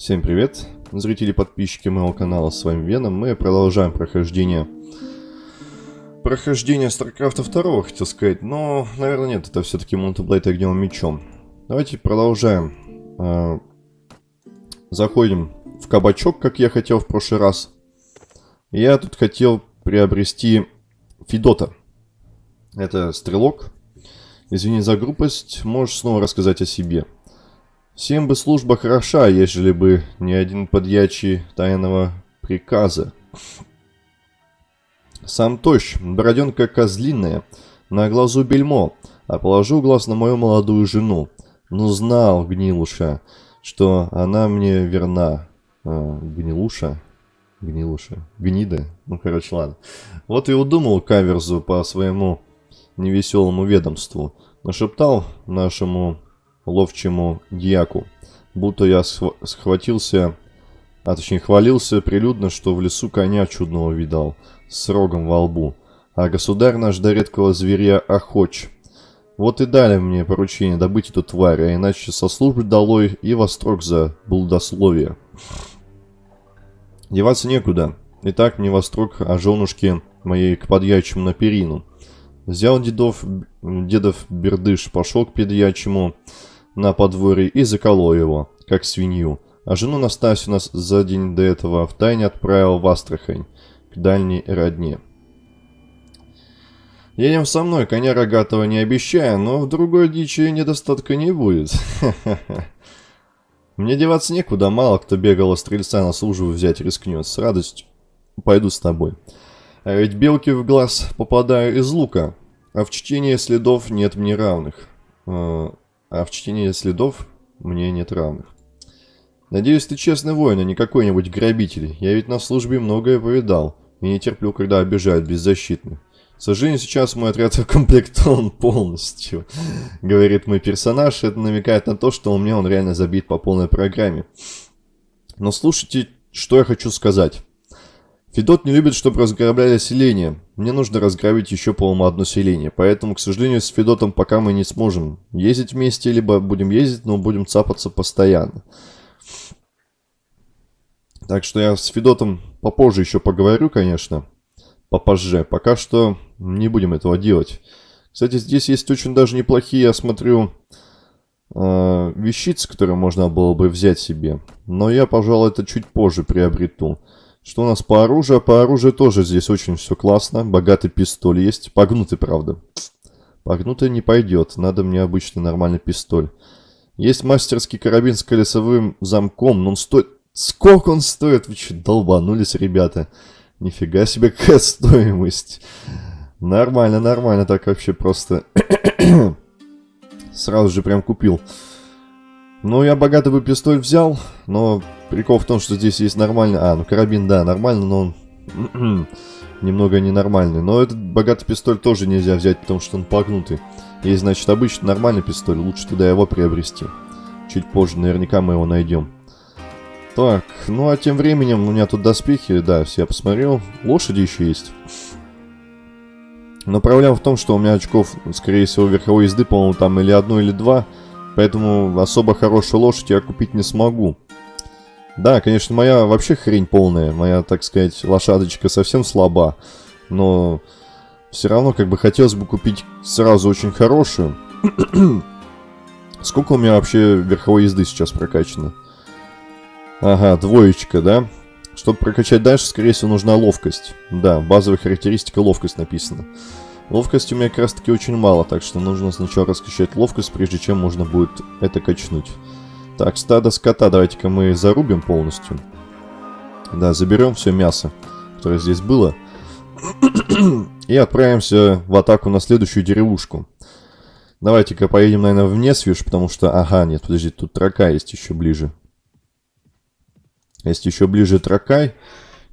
Всем привет, зрители и подписчики моего канала, с вами Веном. Мы продолжаем прохождение... Прохождение StarCraft 2, хотел сказать, но, наверное, нет, это все-таки Мунтаблейд огнем мечом. Давайте продолжаем. А, заходим в кабачок, как я хотел в прошлый раз. Я тут хотел приобрести Фидота. Это стрелок. Извини за грубость, можешь снова рассказать о себе. Всем бы служба хороша, ежели бы не один подьячий тайного приказа. Сам тощ, бороденка козлиная, на глазу бельмо, а положил глаз на мою молодую жену. Ну знал, гнилуша, что она мне верна. А, гнилуша? Гнилуша? Гнида? Ну, короче, ладно. Вот и удумал каверзу по своему невеселому ведомству. Нашептал нашему ловчему дьяку, будто я схватился, а точнее хвалился прилюдно, что в лесу коня чудного видал, с рогом во лбу, а государь наш до редкого зверя охоч. Вот и дали мне поручение добыть эту тварь, а иначе со службы долой и во строк за блудословие. Деваться некуда. И так мне во строк о женушке моей к подьячему на перину. Взял дедов, дедов бердыш, пошел к подьячему, на подворье и заколол его, как свинью. А жену Настасью нас за день до этого в тайне отправил в Астрахань, к дальней родне. Едем со мной, коня рогатого не обещаю, но в другой дичи недостатка не будет. Мне деваться некуда, мало кто бегал стрельца на службу взять рискнет. С радостью пойду с тобой. А ведь белки в глаз попадаю из лука, а в чтении следов нет мне равных. А, а в чтении следов мне нет равных. Надеюсь, ты честный воин, а не какой-нибудь грабитель. Я ведь на службе многое повидал, и не терплю, когда обижают беззащитных. К сожалению, сейчас мой отряд укомплектован полностью, говорит мой персонаж. Это намекает на то, что у меня он реально забит по полной программе. Но слушайте, что я хочу сказать. Федот не любит, чтобы разграбляли селение. Мне нужно разграбить еще, по-моему, одно селение. Поэтому, к сожалению, с Федотом пока мы не сможем ездить вместе, либо будем ездить, но будем цапаться постоянно. Так что я с Федотом попозже еще поговорю, конечно. Попозже. Пока что не будем этого делать. Кстати, здесь есть очень даже неплохие, я смотрю, э, вещицы, которые можно было бы взять себе. Но я, пожалуй, это чуть позже приобрету. Что у нас по оружию? По оружию тоже здесь очень все классно. Богатый пистоль есть. Погнутый, правда. Погнутый не пойдет. Надо мне обычный нормальный пистоль. Есть мастерский карабин с колесовым замком, но он стоит... Сколько он стоит? Вы что, долбанулись, ребята? Нифига себе, какая стоимость. Нормально, нормально, так вообще просто... Сразу же прям купил. Ну, я богатый бы пистоль взял, но прикол в том, что здесь есть нормальный... А, ну карабин, да, нормально, но он немного ненормальный. Но этот богатый пистоль тоже нельзя взять, потому что он погнутый. Есть, значит, обычный нормальный пистоль, лучше тогда его приобрести. Чуть позже наверняка мы его найдем. Так, ну а тем временем у меня тут доспехи, да, все я посмотрел. Лошади еще есть. Но проблема в том, что у меня очков, скорее всего, верховой езды, по-моему, там или одно, или два. Поэтому особо хорошую лошадь я купить не смогу. Да, конечно, моя вообще хрень полная. Моя, так сказать, лошадочка совсем слаба. Но все равно как бы хотелось бы купить сразу очень хорошую. Сколько у меня вообще верховой езды сейчас прокачано? Ага, двоечка, да? Чтобы прокачать дальше, скорее всего, нужна ловкость. Да, базовая характеристика ловкость написана. Ловкости у меня как раз таки очень мало, так что нужно сначала раскачать ловкость, прежде чем можно будет это качнуть. Так, стадо скота давайте-ка мы зарубим полностью. Да, заберем все мясо, которое здесь было. И отправимся в атаку на следующую деревушку. Давайте-ка поедем, наверное, в Несвиш, потому что... Ага, нет, подожди, тут трока есть еще ближе. Есть еще ближе Тракай.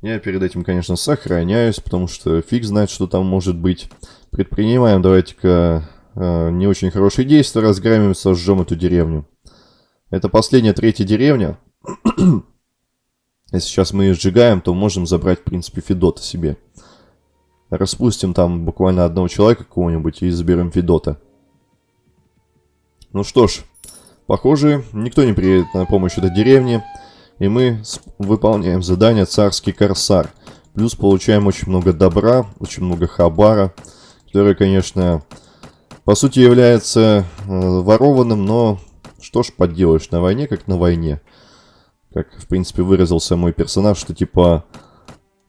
Я перед этим, конечно, сохраняюсь, потому что фиг знает, что там может быть. Предпринимаем, давайте-ка, э, не очень хорошие действия, разгромим, сожжем эту деревню. Это последняя, третья деревня. Если сейчас мы ее сжигаем, то можем забрать, в принципе, Федота себе. Распустим там буквально одного человека какого-нибудь и заберем Федота. Ну что ж, похоже, никто не приедет на помощь этой деревне. И мы выполняем задание «Царский корсар». Плюс получаем очень много добра, очень много хабара, который, конечно, по сути является э, ворованным, но что ж поделаешь, на войне как на войне. Как, в принципе, выразился мой персонаж, что типа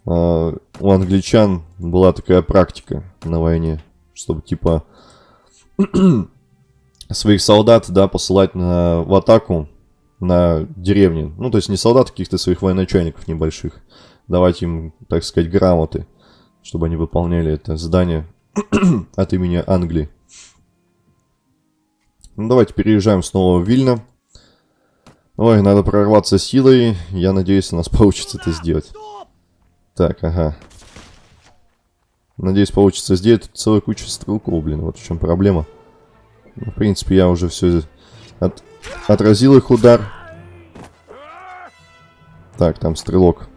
э, у англичан была такая практика на войне, чтобы типа своих солдат, да, посылать на, в атаку на деревни. Ну, то есть не солдат, а каких-то своих военачальников небольших. Давать им, так сказать, грамоты, чтобы они выполняли это задание от имени Англии. Ну, давайте переезжаем снова в Вильно. Ой, надо прорваться силой. Я надеюсь, у нас получится это сделать. Так, ага. Надеюсь, получится сделать. Тут целая куча стрелков, блин. Вот в чем проблема. Ну, в принципе, я уже все от... отразил их удар. Так, там стрелок.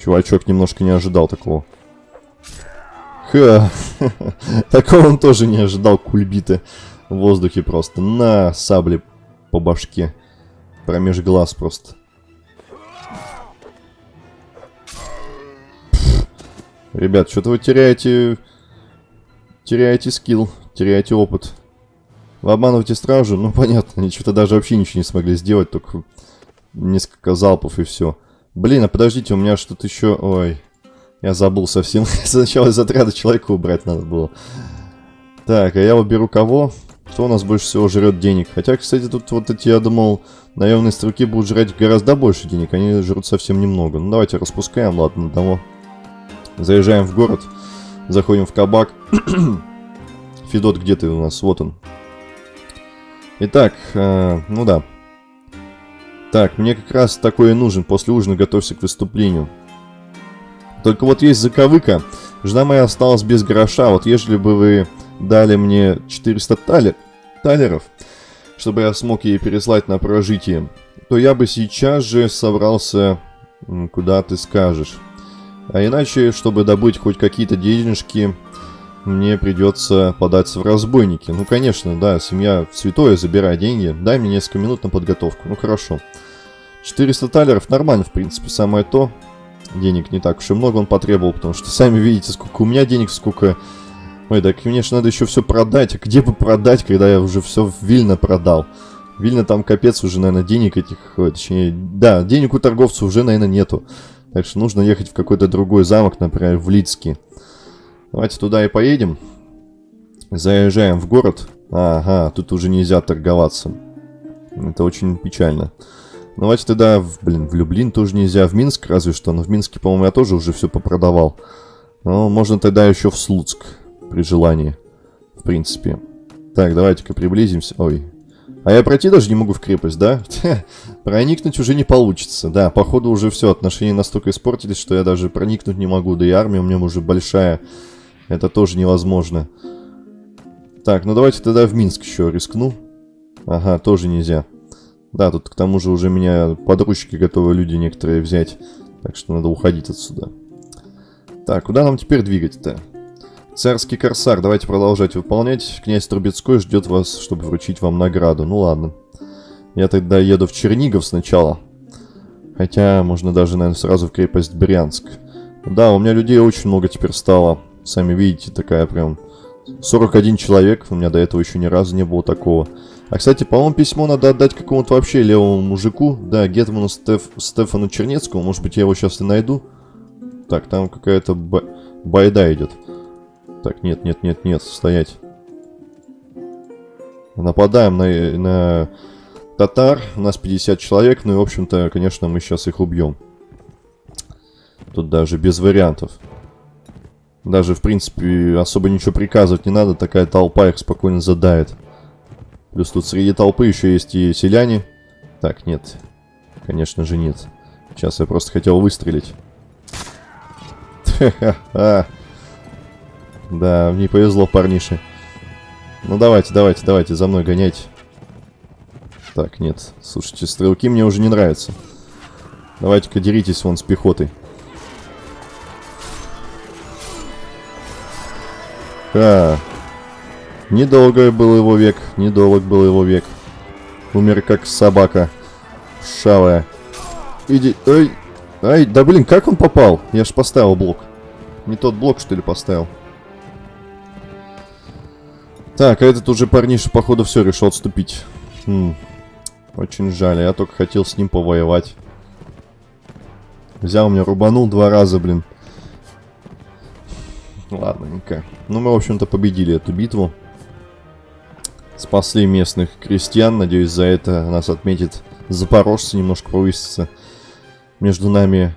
Чувачок немножко не ожидал такого. Ха! Такого он тоже не ожидал кульбиты в воздухе просто. На сабле по башке. Промеж глаз просто. Ребят, что-то вы теряете... Теряете скилл, теряете опыт. Вы обманываете стражу? Ну, понятно, они что-то даже вообще ничего не смогли сделать, только несколько залпов и все. Блин, а подождите, у меня что-то еще... Ой, я забыл совсем. Сначала из отряда человека убрать надо было. Так, а я уберу кого? Кто у нас больше всего жрет денег? Хотя, кстати, тут вот эти, я думал, наемные стрелки будут жрать гораздо больше денег. Они жрут совсем немного. Ну, давайте распускаем, ладно, одного. Заезжаем в город. Заходим в кабак. Федот, где ты у нас? Вот он. Итак, э, ну да. Так, мне как раз такое нужен. После ужина готовься к выступлению. Только вот есть заковыка. Жена моя осталась без гроша. Вот ежели бы вы дали мне 400 талер, талеров, чтобы я смог ей переслать на прожитие, то я бы сейчас же собрался, куда ты скажешь. А иначе, чтобы добыть хоть какие-то денежки, мне придется податься в разбойники. Ну, конечно, да, семья святое, забирай деньги, дай мне несколько минут на подготовку. Ну, хорошо. 400 талеров нормально, в принципе, самое то. Денег не так уж и много он потребовал, потому что сами видите, сколько у меня денег, сколько... Ой, так мне же надо еще все продать. А где бы продать, когда я уже все в Вильно продал? Вильно там капец уже, наверное, денег этих... Точнее, да, денег у торговцев уже, наверное, нету. Так что нужно ехать в какой-то другой замок, например, в Лицкий. Давайте туда и поедем. Заезжаем в город. Ага, тут уже нельзя торговаться. Это очень печально. Давайте тогда, в, блин, в Люблин тоже нельзя, в Минск разве что. Но в Минске, по-моему, я тоже уже все попродавал. Но можно тогда еще в Слуцк, при желании. В принципе. Так, давайте-ка приблизимся. Ой, а я пройти даже не могу в крепость, да? Проникнуть уже не получится. Да, походу уже все, отношения настолько испортились, что я даже проникнуть не могу. Да и армия у меня уже большая. Это тоже невозможно. Так, ну давайте тогда в Минск еще рискну. Ага, тоже нельзя. Да, тут к тому же уже меня подручки готовы люди некоторые взять. Так что надо уходить отсюда. Так, куда нам теперь двигать-то? Царский корсар, давайте продолжать выполнять. Князь Трубецкой ждет вас, чтобы вручить вам награду. Ну ладно. Я тогда еду в Чернигов сначала. Хотя, можно даже, наверное, сразу в крепость Брянск. Да, у меня людей очень много теперь стало. Сами видите, такая прям... 41 человек, у меня до этого еще ни разу не было такого. А, кстати, по-моему, письмо надо отдать какому-то вообще левому мужику. Да, Гетману Стеф... Стефану Чернецкому. Может быть, я его сейчас и найду. Так, там какая-то б... байда идет. Так, нет, нет, нет, нет, стоять. Нападаем на, на татар. У нас 50 человек. Ну и, в общем-то, конечно, мы сейчас их убьем. Тут даже без вариантов. Даже, в принципе, особо ничего приказывать не надо. Такая толпа их спокойно задает. Плюс тут среди толпы еще есть и селяне. Так, нет. Конечно же нет. Сейчас я просто хотел выстрелить. Да, мне повезло, парнише. Ну давайте, давайте, давайте, за мной гоняйте. Так, нет. Слушайте, стрелки мне уже не нравятся. Давайте-ка деритесь вон с пехотой. Ха. Недолго был его век, недолг был его век. Умер как собака. Шавая. Иди... Ай, ай, да блин, как он попал? Я ж поставил блок. Не тот блок, что ли, поставил? Так, а этот уже парниша, походу, все решил отступить. Хм. Очень жаль, я только хотел с ним повоевать. Взял меня, рубанул два раза, блин. Ладненько. Ну, мы, в общем-то, победили эту битву. Спасли местных крестьян. Надеюсь, за это нас отметит запорожцы, немножко повысится между нами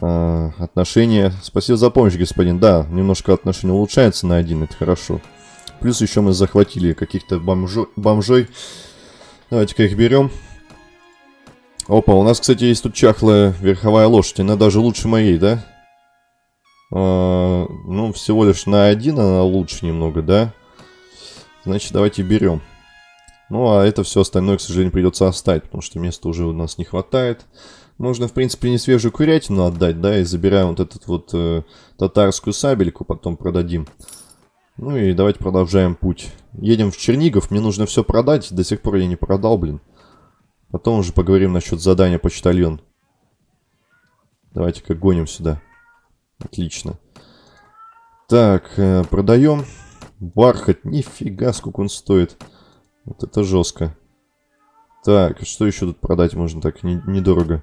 э, отношения. Спасибо за помощь, господин. Да, немножко отношения улучшаются на один, это хорошо. Плюс еще мы захватили каких-то бомжо бомжой. Давайте-ка их берем. Опа, у нас, кстати, есть тут чахлая верховая лошадь. Она даже лучше моей, да? А, ну, всего лишь на один она лучше немного, да? Значит, давайте берем. Ну, а это все остальное, к сожалению, придется оставить, потому что места уже у нас не хватает. Можно, в принципе, не свежую курятину отдать, да, и забираем вот этот вот э, татарскую сабельку, потом продадим. Ну и давайте продолжаем путь. Едем в Чернигов, мне нужно все продать, до сих пор я не продал, блин. Потом уже поговорим насчет задания почтальон. Давайте-ка гоним сюда. Отлично. Так, э, продаем. Бархат, нифига, сколько он стоит. Вот это жестко. Так, что еще тут продать можно так не, недорого?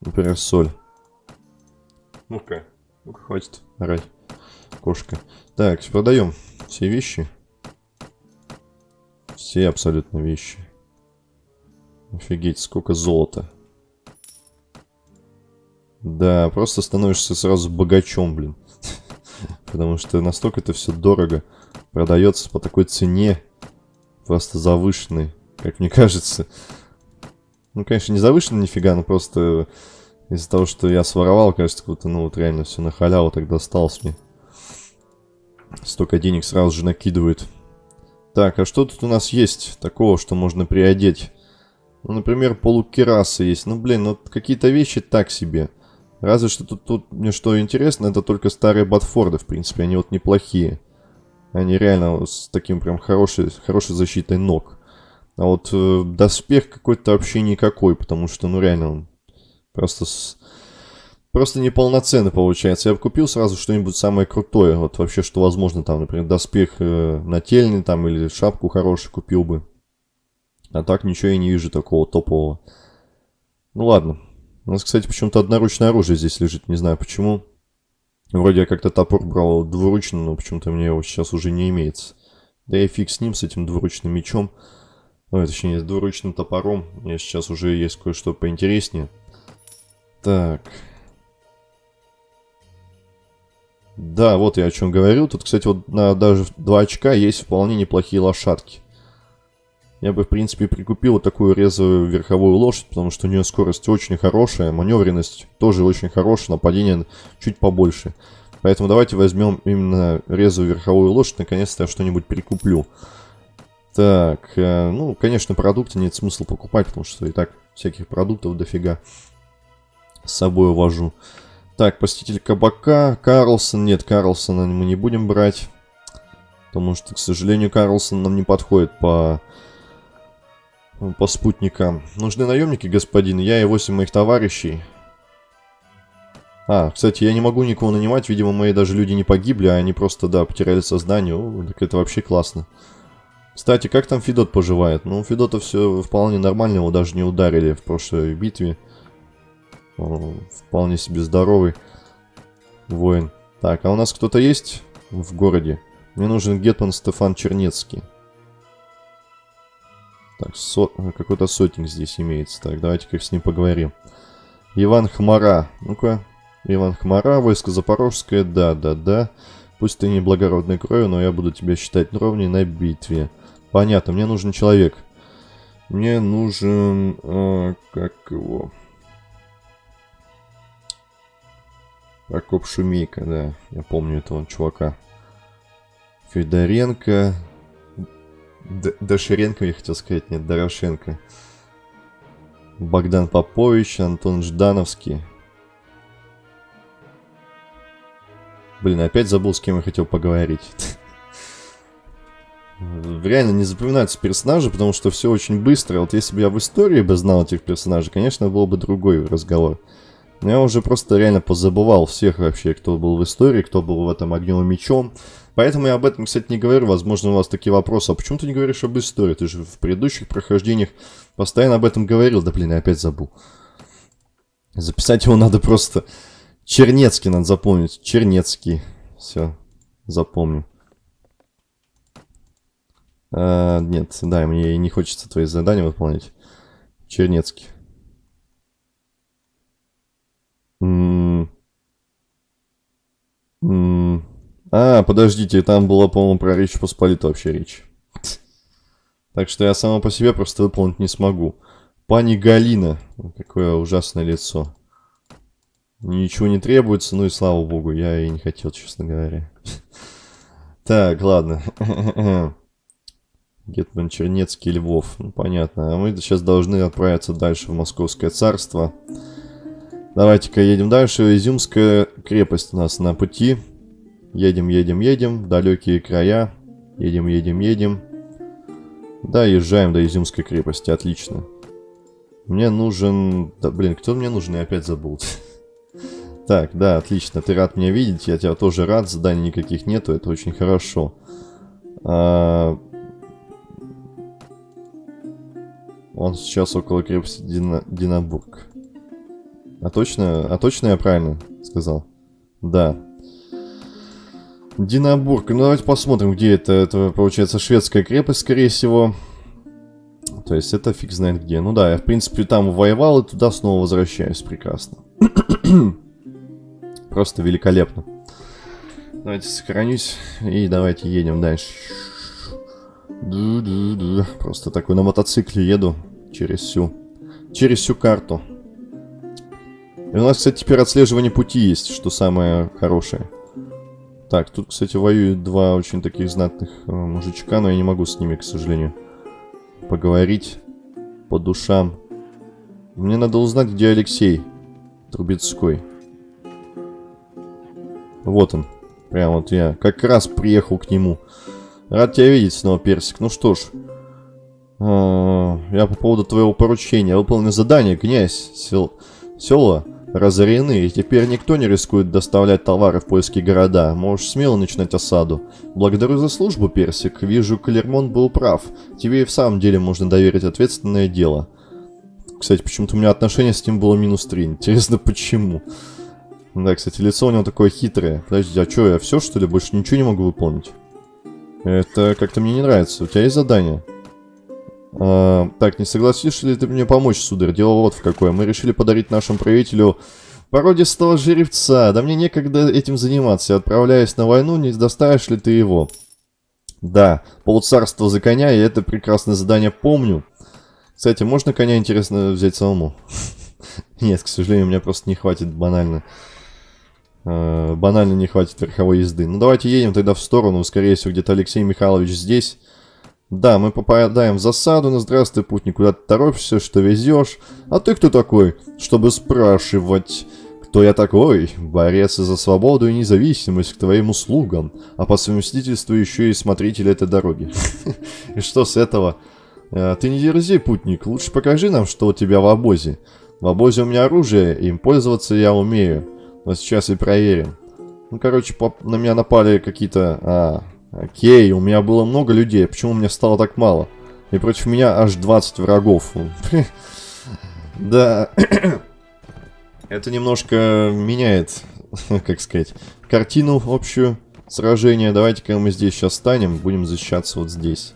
Например, соль. Ну-ка, ну-ка, хватит орать. Кошка. Так, продаем все вещи. Все абсолютно вещи. Офигеть, сколько золота. Да, просто становишься сразу богачом, блин. Потому что настолько это все дорого. Продается по такой цене. Просто завышенной, как мне кажется. Ну, конечно, не завышенной нифига, но просто из-за того, что я своровал, кажется, как будто, ну, вот реально все на халяву тогда осталось мне. Столько денег сразу же накидывают. Так, а что тут у нас есть такого, что можно приодеть? Ну, например, полукерасы есть. Ну, блин, ну какие-то вещи так себе. Разве что тут, тут мне что интересно, это только старые Батфорды, в принципе. Они вот неплохие. Они реально с таким прям хорошей, хорошей защитой ног. А вот э, доспех какой-то вообще никакой, потому что, ну, реально, он просто с... Просто неполноценный получается. Я бы купил сразу что-нибудь самое крутое. Вот вообще, что возможно, там, например, доспех э, нательный там или шапку хорошую купил бы. А так ничего я не вижу такого топового. Ну ладно. У нас, кстати, почему-то одноручное оружие здесь лежит. Не знаю почему. Вроде я как-то топор брал двуручно, но почему-то мне его сейчас уже не имеется. Да и фиг с ним, с этим двуручным мечом. Ну, точнее, с двуручным топором. У меня сейчас уже есть кое-что поинтереснее. Так. Да, вот я о чем говорил. Тут, кстати, вот на даже 2 очка есть вполне неплохие лошадки. Я бы, в принципе, прикупил такую резвую верховую лошадь, потому что у нее скорость очень хорошая, маневренность тоже очень хорошая, нападение чуть побольше. Поэтому давайте возьмем именно резвую верховую лошадь, наконец-то я что-нибудь прикуплю. Так, э, ну, конечно, продукты нет смысла покупать, потому что и так всяких продуктов дофига с собой увожу. Так, посетитель кабака, Карлсон, нет, Карлсона мы не будем брать. Потому что, к сожалению, Карлсон нам не подходит по по спутникам. Нужны наемники, господин. Я и восемь моих товарищей. А, кстати, я не могу никого нанимать. Видимо, мои даже люди не погибли, а они просто, да, потеряли сознание. О, так это вообще классно. Кстати, как там Федот поживает? Ну, Федота все вполне нормально. Его даже не ударили в прошлой битве. О, вполне себе здоровый воин. Так, а у нас кто-то есть в городе? Мне нужен Гетман Стефан Чернецкий. Так, со... какой-то сотник здесь имеется. Так, давайте-ка с ним поговорим. Иван Хмара. Ну-ка. Иван Хмара, войско Запорожское. Да, да, да. Пусть ты не благородной кровью, но я буду тебя считать ровней на битве. Понятно, мне нужен человек. Мне нужен... Э, как его... Прокоп Шумейка, да. Я помню этого чувака. Федоренко. Д Доширенко, я хотел сказать, нет, Дорошенко. Богдан Попович, Антон Ждановский. Блин, опять забыл, с кем я хотел поговорить. реально не запоминаются персонажи, потому что все очень быстро. Вот если бы я в истории бы знал этих персонажей, конечно, был бы другой разговор. Но я уже просто реально позабывал всех вообще, кто был в истории, кто был в этом огнем и мечом. Поэтому я об этом, кстати, не говорю. Возможно, у вас такие вопросы. А почему ты не говоришь об истории? Ты же в предыдущих прохождениях постоянно об этом говорил. Да блин, я опять забыл. Записать его надо просто... Чернецкий надо запомнить. Чернецкий. Все, запомню. А, нет, да, мне не хочется твои задания выполнять. Чернецкий. М -м -м а, подождите, там было, по-моему, про Речь Посполиту вообще речь. Так что я сама по себе просто выполнить не смогу. Пани Галина. Какое ужасное лицо. Ничего не требуется, ну и слава богу, я и не хотел, честно говоря. Так, ладно. Гетман Чернецкий, Львов. Ну, понятно. А мы сейчас должны отправиться дальше в Московское царство. Давайте-ка едем дальше. Изюмская крепость у нас на пути. Едем, едем, едем. Далекие края. Едем, едем, едем. Да, езжаем до Изюмской крепости. Отлично. Мне нужен... Да, блин, кто мне нужен? Я опять забыл. Так, да, отлично. Ты рад меня видеть. Я тебя тоже рад. Заданий никаких нету. Это очень хорошо. А... Он сейчас около крепости Дина... Динабург. А точно, а точно я правильно сказал? Да. Динабург. Ну, давайте посмотрим, где это. Это, получается, шведская крепость, скорее всего. То есть, это фиг знает где. Ну да, я, в принципе, там воевал и туда снова возвращаюсь. Прекрасно. Просто великолепно. Давайте сохранюсь и давайте едем дальше. Ду -ду -ду. Просто такой на мотоцикле еду через всю, через всю карту. И у нас, кстати, теперь отслеживание пути есть, что самое хорошее. Так, тут, кстати, воюют два очень таких знатных э, мужичка, но я не могу с ними, к сожалению, поговорить по душам. Мне надо узнать, где Алексей Трубецкой. Вот он. Прям вот я как раз приехал к нему. Рад тебя видеть снова, Персик. Ну что ж. А, я по поводу твоего поручения. Выполнил задание, князь. Сел... Села разорены, и теперь никто не рискует доставлять товары в польские города. Можешь смело начинать осаду. Благодарю за службу, Персик. Вижу, Клермон был прав. Тебе и в самом деле можно доверить ответственное дело. Кстати, почему-то у меня отношение с ним было минус 3. Интересно, почему? Да, кстати, лицо у него такое хитрое. Подожди, а что, я все, что ли, больше ничего не могу выполнить? Это как-то мне не нравится. У тебя есть задание? А, так, не согласишься ли ты мне помочь, сударь? Дело вот в какое. Мы решили подарить нашему правителю породистого жеребца. Да мне некогда этим заниматься. Отправляясь на войну, не доставишь ли ты его? Да, полуцарство за коня, я это прекрасное задание помню. Кстати, можно коня, интересно, взять самому? Нет, к сожалению, у меня просто не хватит банально. Э, банально не хватит верховой езды. Ну, давайте едем тогда в сторону. Скорее всего, где-то Алексей Михайлович здесь. Да, мы попадаем в засаду. Ну, здравствуй, путник, куда ты торопишься, что везешь? А ты кто такой, чтобы спрашивать... Кто я такой? Борец за свободу и независимость к твоим услугам, а по совместительству еще и смотритель этой дороги. И что с этого? Э, ты не дерзи, путник, лучше покажи нам, что у тебя в обозе. В обозе у меня оружие, им пользоваться я умею. Но сейчас и проверим. Ну, короче, на меня напали какие-то... А, окей, у меня было много людей. Почему мне стало так мало? И против меня аж 20 врагов. Да. Это немножко меняет, как сказать, картину общую сражения. Давайте-ка мы здесь сейчас станем. Будем защищаться вот здесь.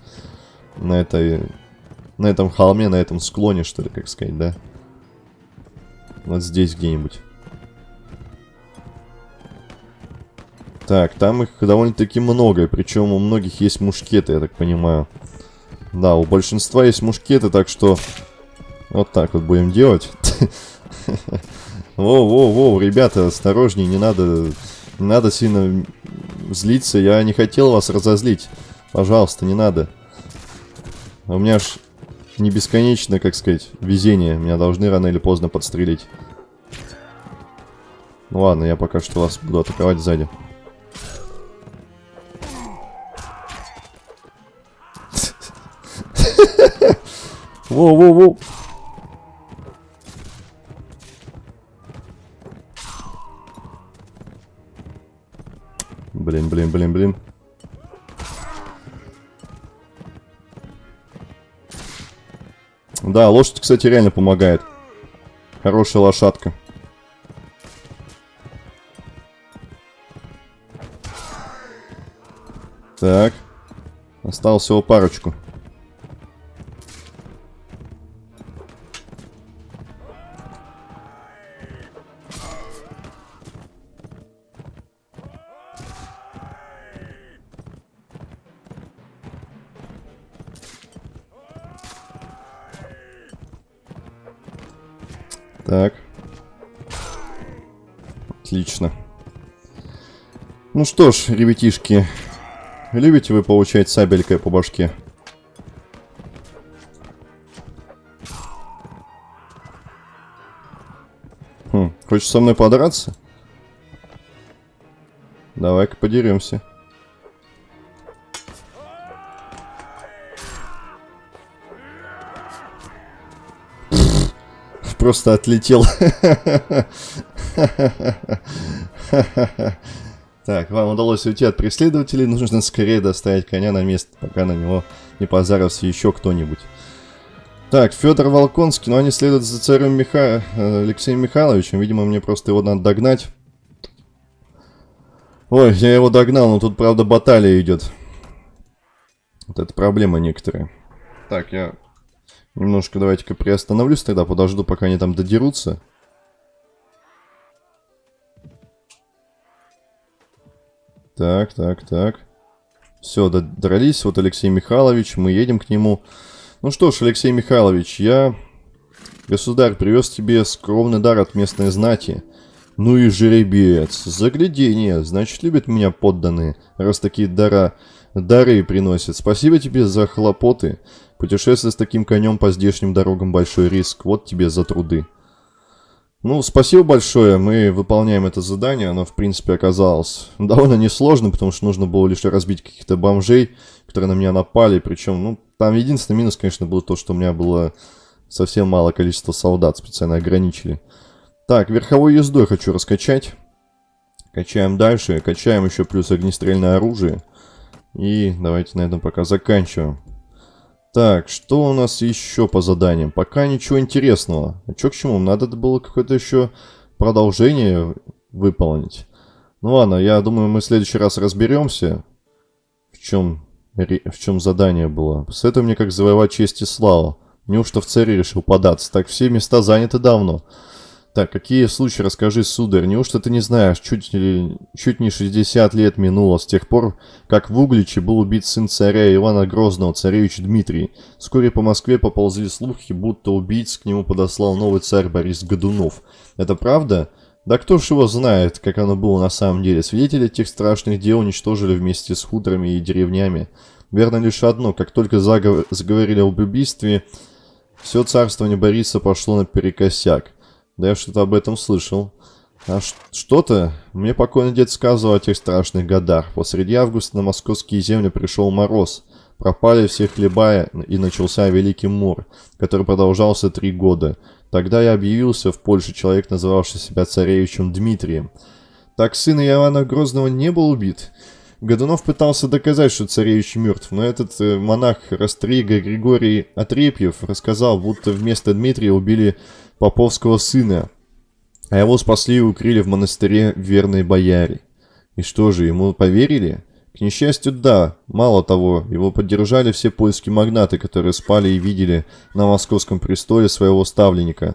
На этой... На этом холме, на этом склоне, что ли, как сказать, да? Вот здесь где-нибудь. Так, там их довольно-таки много, причем у многих есть мушкеты, я так понимаю. Да, у большинства есть мушкеты, так что вот так вот будем делать. Воу-воу-воу, ребята, осторожнее, не надо, не надо сильно злиться, я не хотел вас разозлить. Пожалуйста, не надо. У меня ж не бесконечно, как сказать, везение. Меня должны рано или поздно подстрелить. Ну ладно, я пока что вас буду атаковать сзади. Воу-воу-воу. Блин, блин, блин, блин. Да, лошадь, кстати, реально помогает. Хорошая лошадка. Так. Осталось всего парочку. Что ж, ребятишки, любите вы получать сабелькой по башке? Хм, хочешь со мной подраться? Давай-ка подеремся. просто отлетел. Так, вам удалось уйти от преследователей, нужно скорее доставить коня на место, пока на него не позарился еще кто-нибудь. Так, Федор Волконский, но они следуют за царем Миха... Э, Алексеем Михайловичем, видимо, мне просто его надо догнать. Ой, я его догнал, но тут, правда, баталия идет. Вот это проблема некоторые. Так, я Немножко давайте-ка приостановлюсь тогда, подожду, пока они там додерутся. Так, так, так. Все, дрались. Вот Алексей Михайлович, мы едем к нему. Ну что ж, Алексей Михайлович, я, государь, привез тебе скромный дар от местной знати. Ну и жеребец, заглядение, значит, любят меня подданные, раз такие дара, дары приносят. Спасибо тебе за хлопоты. Путешествие с таким конем по здешним дорогам большой риск. Вот тебе за труды. Ну, спасибо большое. Мы выполняем это задание. Оно, в принципе, оказалось довольно несложным, потому что нужно было лишь разбить каких-то бомжей, которые на меня напали. Причем, ну, там единственный минус, конечно, был то, что у меня было совсем мало количества солдат. Специально ограничили. Так, верховой ездой хочу раскачать. Качаем дальше. Качаем еще плюс огнестрельное оружие. И давайте на этом пока заканчиваем. Так, что у нас еще по заданиям? Пока ничего интересного. А что к чему? Надо было какое-то еще продолжение выполнить. Ну ладно, я думаю, мы в следующий раз разберемся, в чем, в чем задание было. Посоветуй мне, как завоевать честь и славу. Неужто в царе решил податься? Так все места заняты давно. Так, какие случаи, расскажи, сударь, неужто ты не знаешь, чуть, ли, чуть не 60 лет минуло с тех пор, как в Угличе был убит сын царя Ивана Грозного, царевич Дмитрий. Вскоре по Москве поползли слухи, будто убийц к нему подослал новый царь Борис Годунов. Это правда? Да кто ж его знает, как оно было на самом деле. Свидетели тех страшных дел уничтожили вместе с хуторами и деревнями. Верно лишь одно, как только заговор, заговорили об убийстве, все царствование Бориса пошло наперекосяк. Да я что-то об этом слышал. А что-то? Мне покойный дед сказывал о тех страшных годах. Посреди августа на московские земли пришел мороз. Пропали все хлеба, и начался Великий Мор, который продолжался три года. Тогда я объявился в Польше человек, называвший себя царевичем Дмитрием. Так сын Иоанна Грозного не был убит. Годунов пытался доказать, что царевич мертв, но этот э, монах Растрига Григорий Отрепьев рассказал, будто вместо Дмитрия убили поповского сына, а его спасли и укрыли в монастыре верные бояре. И что же, ему поверили? К несчастью, да. Мало того, его поддержали все польские магнаты, которые спали и видели на московском престоле своего ставленника.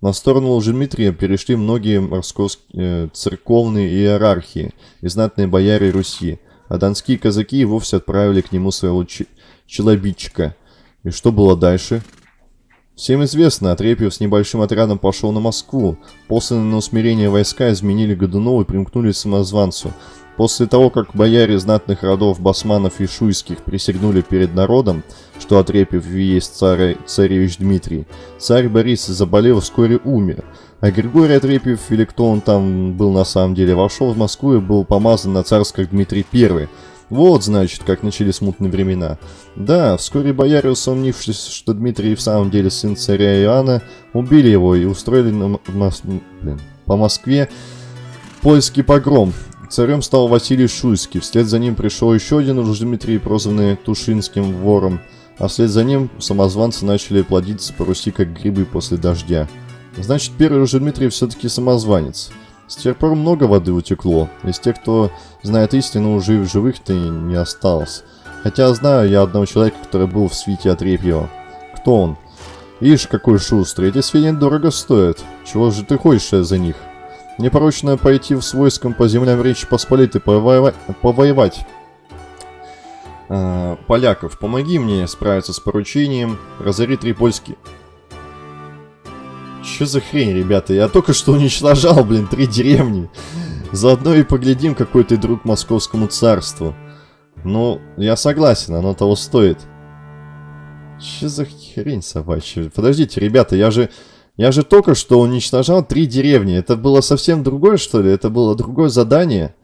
На сторону Лжедмитрия перешли многие московские э, церковные иерархии и знатные бояре Руси, а донские казаки вовсе отправили к нему своего челобитчика. И что было дальше? Всем известно, Отрепьев с небольшим отрядом пошел на Москву. Посланные на усмирение войска изменили Годунова и примкнули к самозванцу. После того, как бояре знатных родов Басманов и Шуйских присягнули перед народом, что Отрепьев есть царь, царевич Дмитрий, царь Борис, заболел, вскоре умер. А Григорий Отрепьев, или кто он там был на самом деле, вошел в Москву и был помазан на царь как Дмитрий I. Вот, значит, как начались смутные времена. Да, вскоре бояре, усомнившись, что Дмитрий в самом деле сын царя Иоанна, убили его и устроили на Мос... Блин, по Москве польский погром. Царем стал Василий Шуйский. Вслед за ним пришел еще один уж Дмитрий, прозванный Тушинским вором. А вслед за ним самозванцы начали плодиться по Руси как грибы после дождя. Значит, первый уже Дмитрий все-таки самозванец. С тех пор много воды утекло. Из тех, кто знает истину, уже в живых-то не осталось. Хотя знаю я одного человека, который был в свите Отрепьева. Кто он? Ишь, какой шустрый. Эти свиньи дорого стоят. Чего же ты хочешь за них? Непорочно пойти в войском по землям Речи Посполитой повоевать. повоевать. А, поляков, помоги мне справиться с поручением. Разори три польские. Что за хрень, ребята? Я только что уничтожал, блин, три деревни. Заодно и поглядим, какой ты друг московскому царству. Ну, я согласен, оно того стоит. Что за хрень собачья? Подождите, ребята, я же... Я же только что уничтожал три деревни. Это было совсем другое, что ли? Это было другое задание?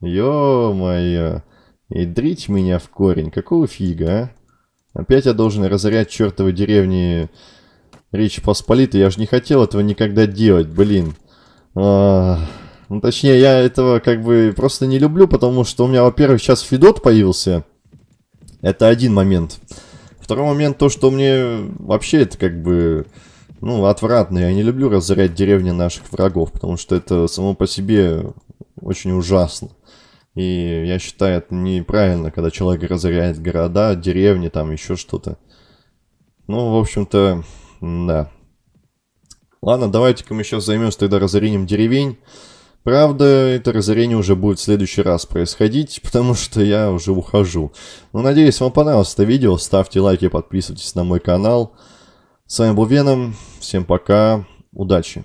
Ё-моё. И дрить меня в корень. Какого фига, а? Опять я должен разорять чертовы деревни Речи Посполитой. Я же не хотел этого никогда делать, блин. А, ну, точнее, я этого как бы просто не люблю, потому что у меня, во-первых, сейчас Федот появился. Это один момент. Второй момент, то, что мне вообще это как бы ну, отвратно. Я не люблю разорять деревни наших врагов, потому что это само по себе очень ужасно. И я считаю, это неправильно, когда человек разоряет города, деревни, там еще что-то. Ну, в общем-то, да. Ладно, давайте-ка мы сейчас займемся тогда разорением деревень. Правда, это разорение уже будет в следующий раз происходить, потому что я уже ухожу. Ну, надеюсь, вам понравилось это видео. Ставьте лайки, подписывайтесь на мой канал. С вами был Веном. Всем пока. Удачи.